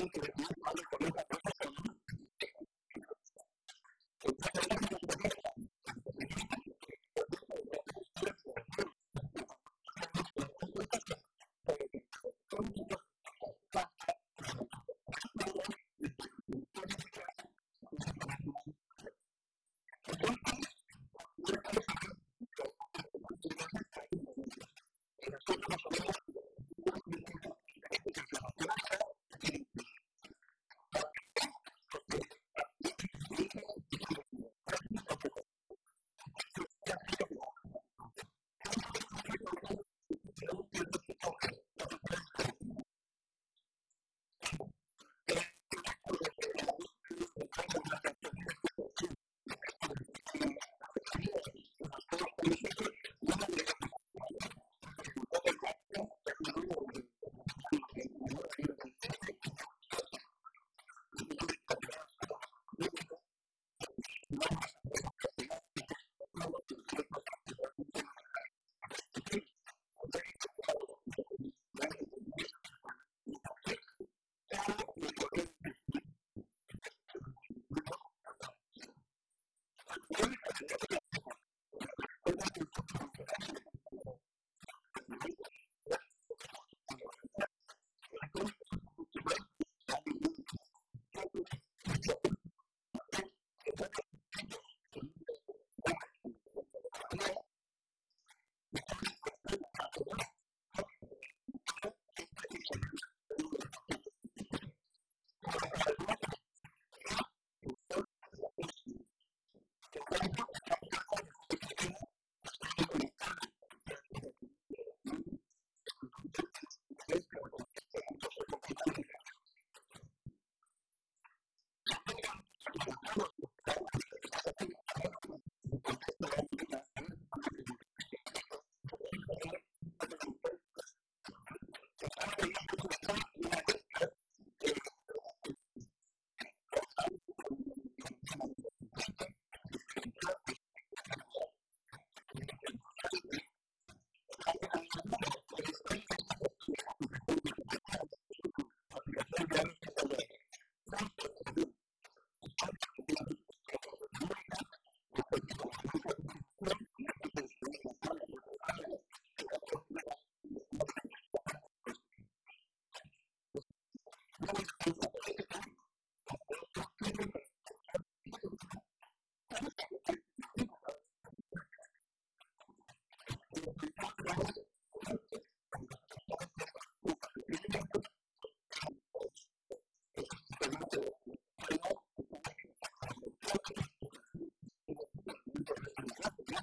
interpretar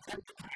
attempt to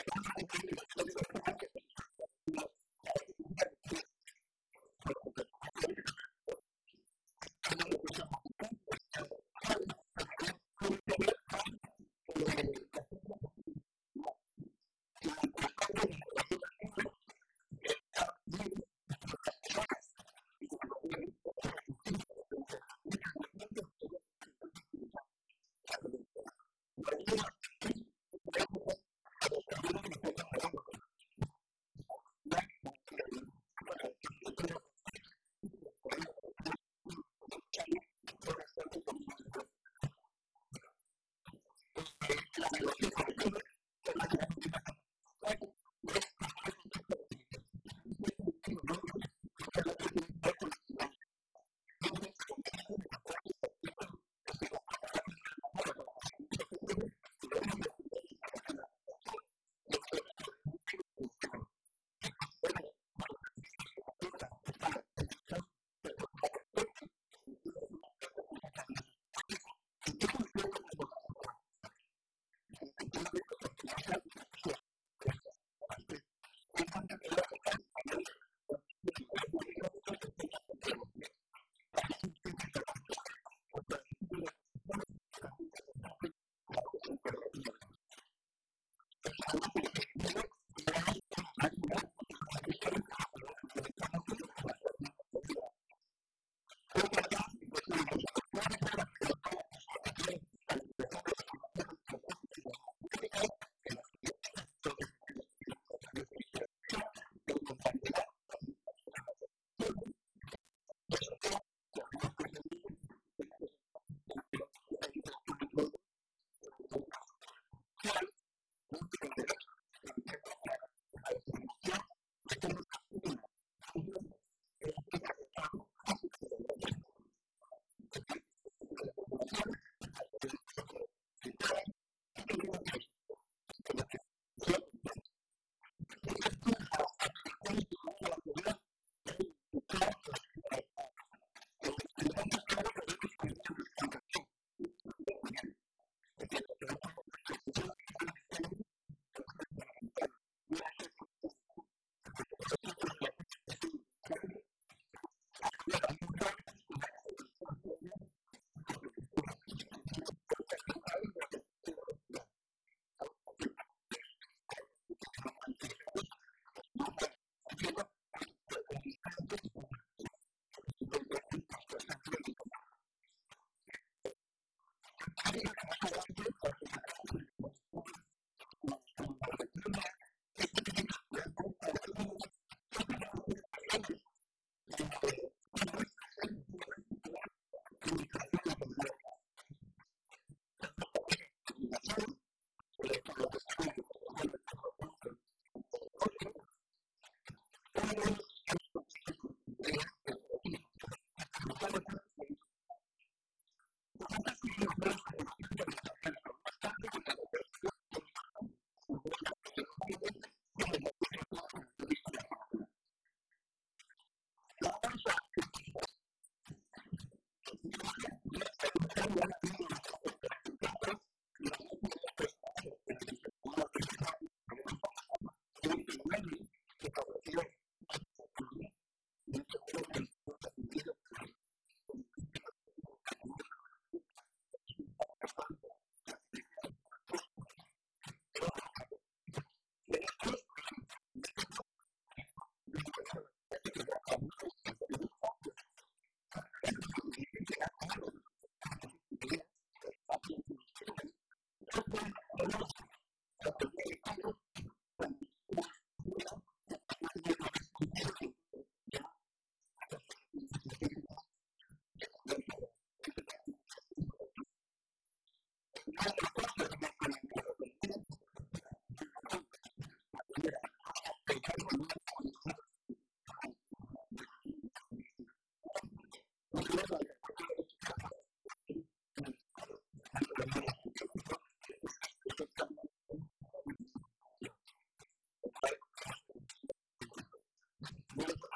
what happened.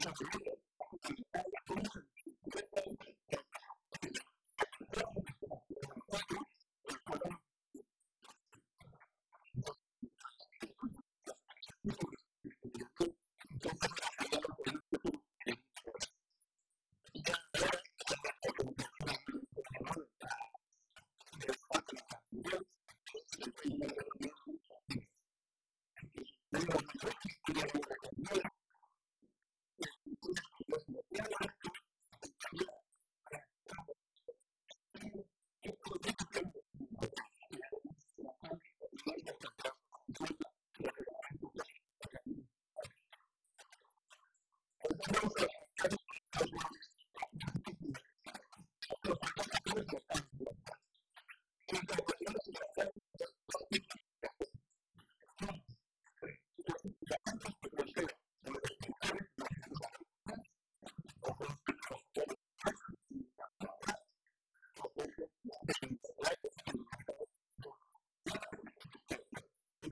长得也。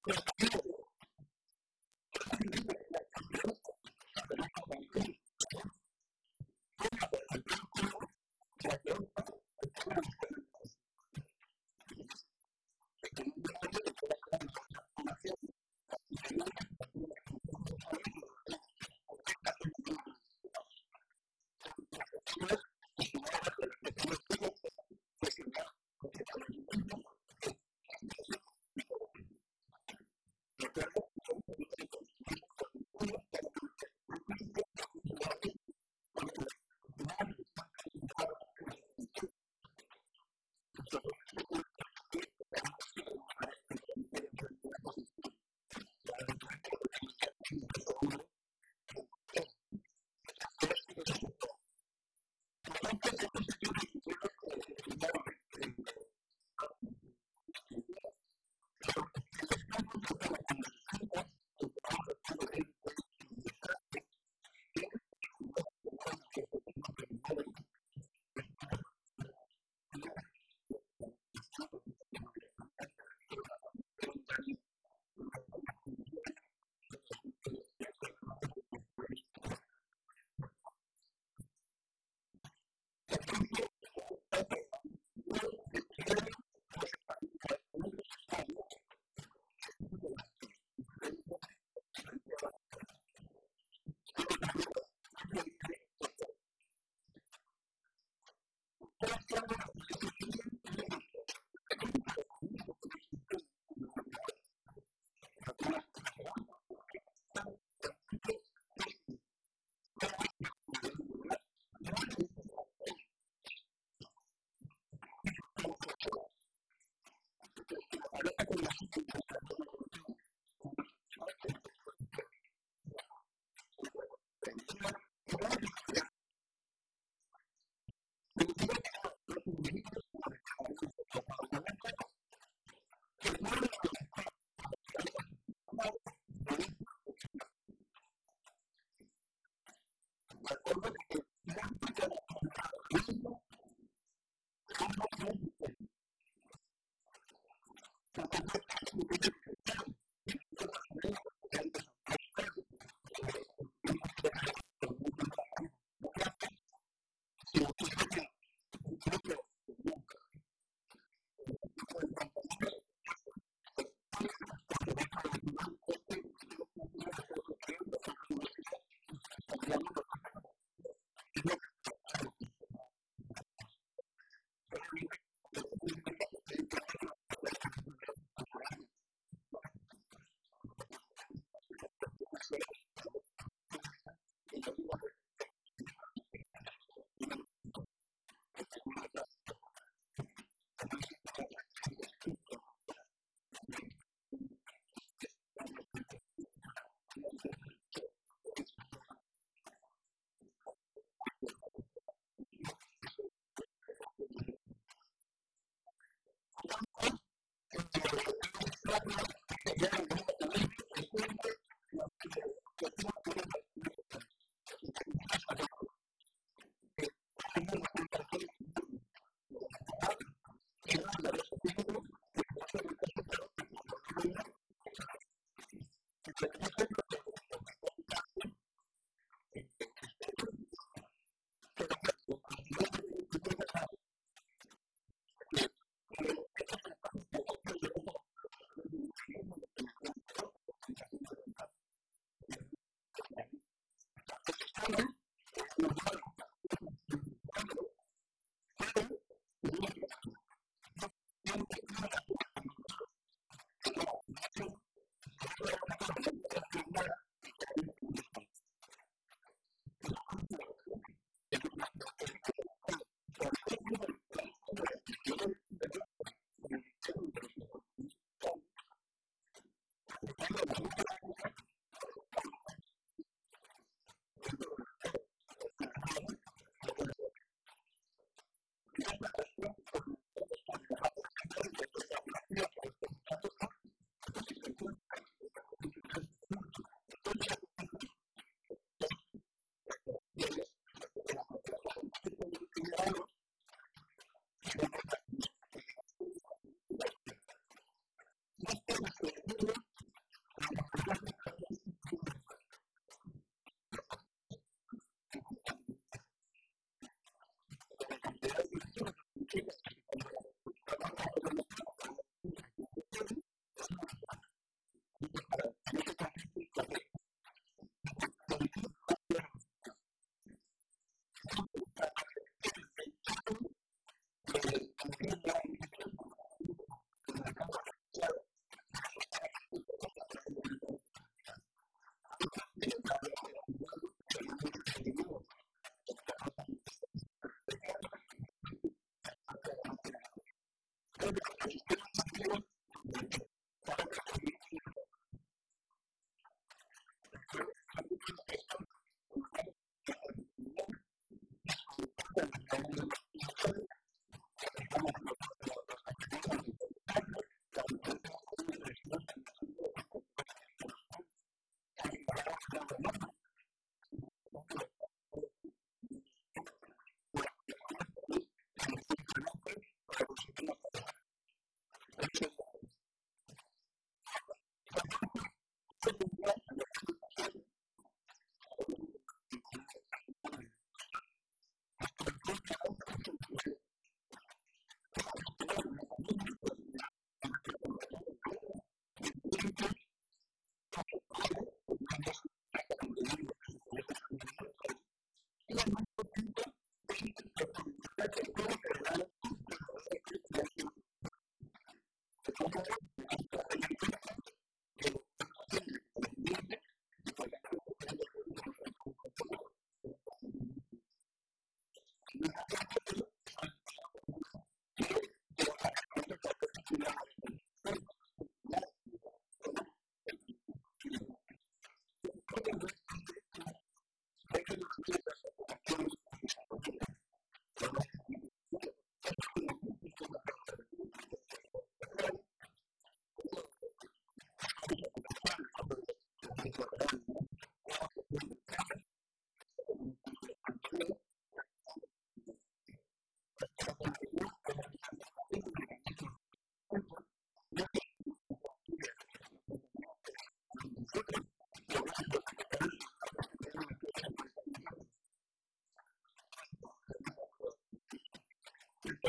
Yeah. Thank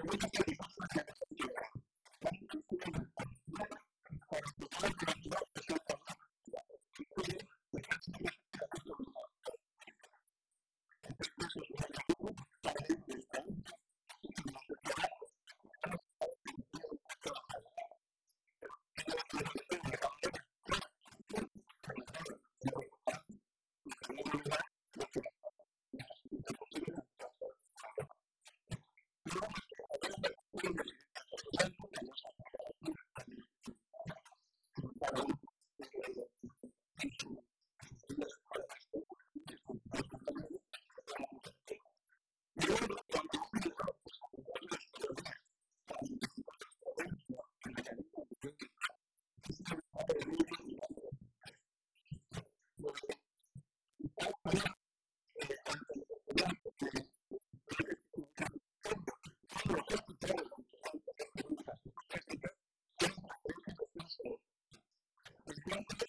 política you.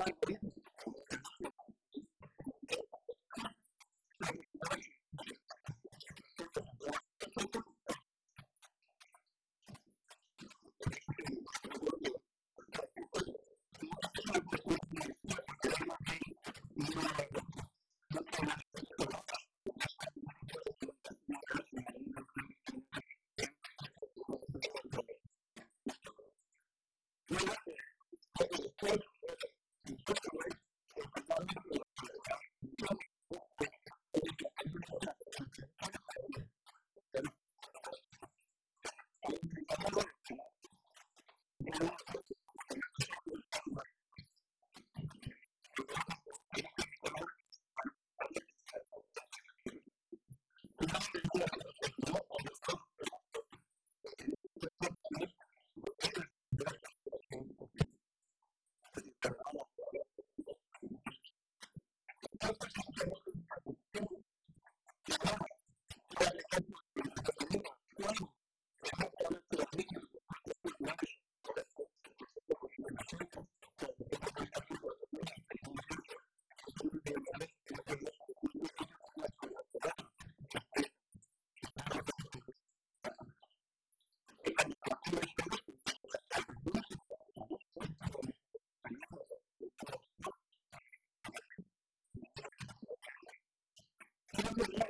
like Number 11.